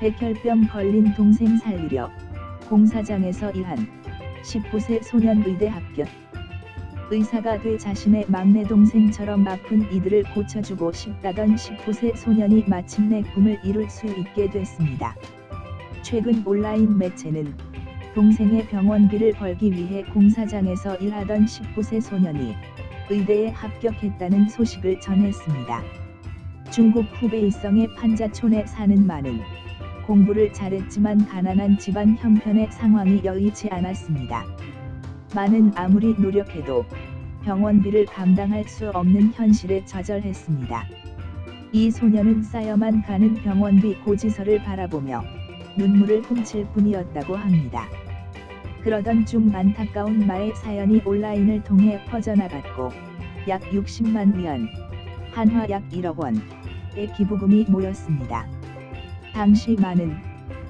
백혈병 걸린 동생 살리려 공사장에서 일한 19세 소년 의대 합격. 의사가 돼 자신의 막내 동생처럼 아픈 이들을 고쳐주고 싶다던 19세 소년이 마침내 꿈을 이룰 수 있게 됐습니다. 최근 온라인 매체는 동생의 병원비를 벌기 위해 공사장에서 일하던 19세 소년이 의대에 합격했다는 소식을 전했습니다. 중국 후베이성의 판자촌에 사는 많은 공부를 잘했지만 가난한 집안 형편의 상황이 여의치 않았습니다. 많은 아무리 노력해도 병원비를 감당할 수 없는 현실에 좌절했습니다. 이 소녀는 쌓여만 가는 병원비 고지서를 바라보며 눈물을 훔칠 뿐이었다고 합니다. 그러던 중 안타까운 마의 사연이 온라인을 통해 퍼져나갔고 약 60만 위안, 한화 약 1억 원 의 기부금이 모였습니다. 당시 많은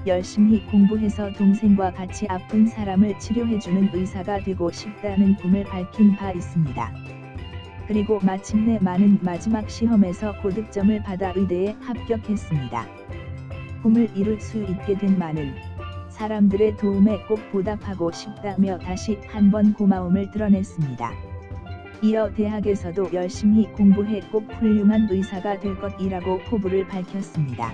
열심히 공부해서 동생과 같이 아픈 사람을 치료해주는 의사가 되고 싶다는 꿈을 밝힌 바 있습니다. 그리고 마침내 많은 마지막 시험에서 고득점을 받아 의대에 합격했습니다. 꿈을 이룰 수 있게 된 많은 사람들의 도움에 꼭 보답하고 싶다며 다시 한번 고마움을 드러냈습니다. 이어 대학에서도 열심히 공부해 꼭 훌륭한 의사가 될 것이라고 포부를 밝혔습니다.